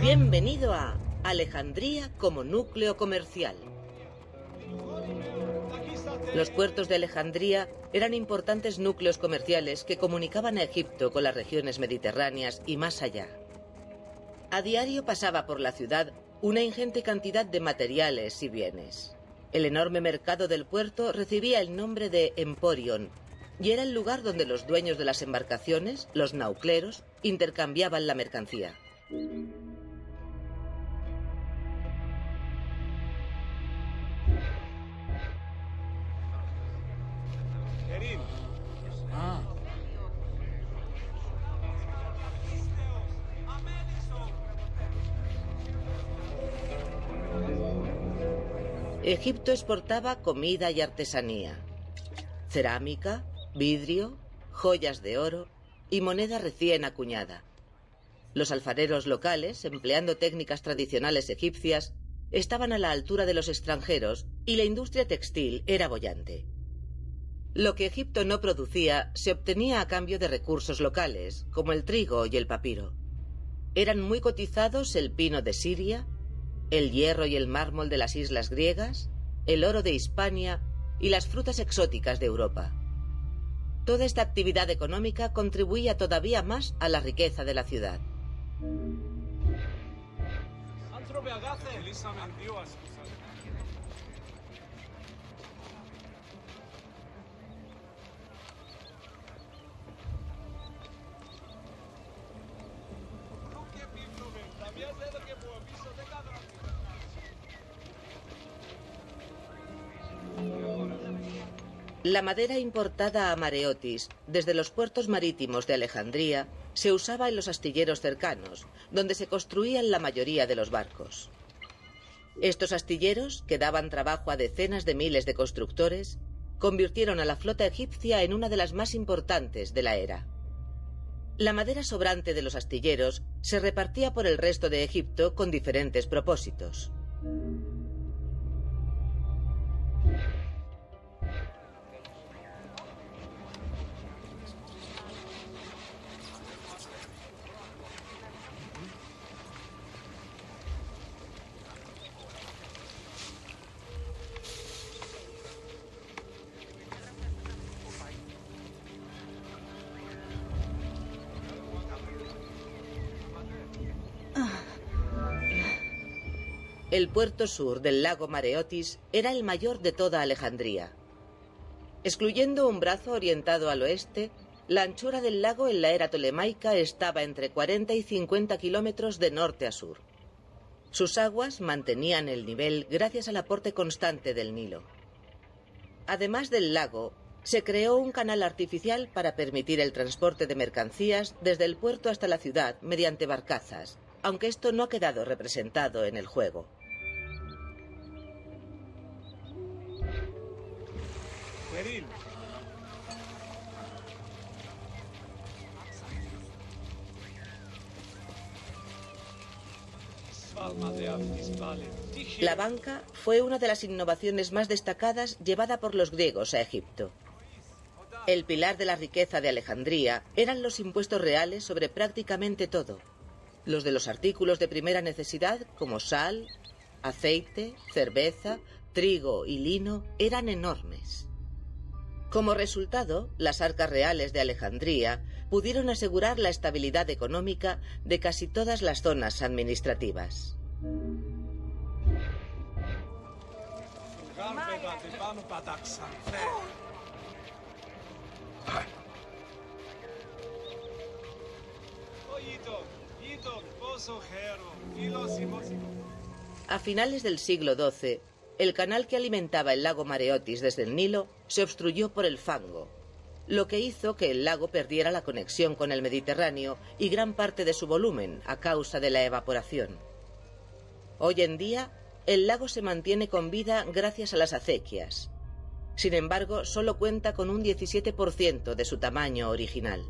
Bienvenido a Alejandría como núcleo comercial. Los puertos de Alejandría eran importantes núcleos comerciales que comunicaban a Egipto con las regiones mediterráneas y más allá. A diario pasaba por la ciudad una ingente cantidad de materiales y bienes. El enorme mercado del puerto recibía el nombre de Emporion y era el lugar donde los dueños de las embarcaciones, los naucleros, intercambiaban la mercancía. Egipto exportaba comida y artesanía, cerámica, vidrio, joyas de oro y moneda recién acuñada. Los alfareros locales, empleando técnicas tradicionales egipcias, estaban a la altura de los extranjeros y la industria textil era bollante. Lo que Egipto no producía se obtenía a cambio de recursos locales, como el trigo y el papiro. Eran muy cotizados el pino de Siria, el hierro y el mármol de las islas griegas, el oro de Hispania y las frutas exóticas de Europa. Toda esta actividad económica contribuía todavía más a la riqueza de la ciudad. La madera importada a Mareotis desde los puertos marítimos de Alejandría se usaba en los astilleros cercanos, donde se construían la mayoría de los barcos. Estos astilleros, que daban trabajo a decenas de miles de constructores, convirtieron a la flota egipcia en una de las más importantes de la era. La madera sobrante de los astilleros se repartía por el resto de Egipto con diferentes propósitos. El puerto sur del lago Mareotis era el mayor de toda Alejandría. Excluyendo un brazo orientado al oeste, la anchura del lago en la era tolemaica estaba entre 40 y 50 kilómetros de norte a sur. Sus aguas mantenían el nivel gracias al aporte constante del Nilo. Además del lago, se creó un canal artificial para permitir el transporte de mercancías desde el puerto hasta la ciudad mediante barcazas, aunque esto no ha quedado representado en el juego. La banca fue una de las innovaciones más destacadas llevada por los griegos a Egipto. El pilar de la riqueza de Alejandría eran los impuestos reales sobre prácticamente todo. Los de los artículos de primera necesidad, como sal, aceite, cerveza, trigo y lino, eran enormes. Como resultado, las arcas reales de Alejandría pudieron asegurar la estabilidad económica de casi todas las zonas administrativas. A finales del siglo XII, el canal que alimentaba el lago Mareotis desde el Nilo se obstruyó por el fango, lo que hizo que el lago perdiera la conexión con el Mediterráneo y gran parte de su volumen a causa de la evaporación. Hoy en día, el lago se mantiene con vida gracias a las acequias. Sin embargo, solo cuenta con un 17% de su tamaño original.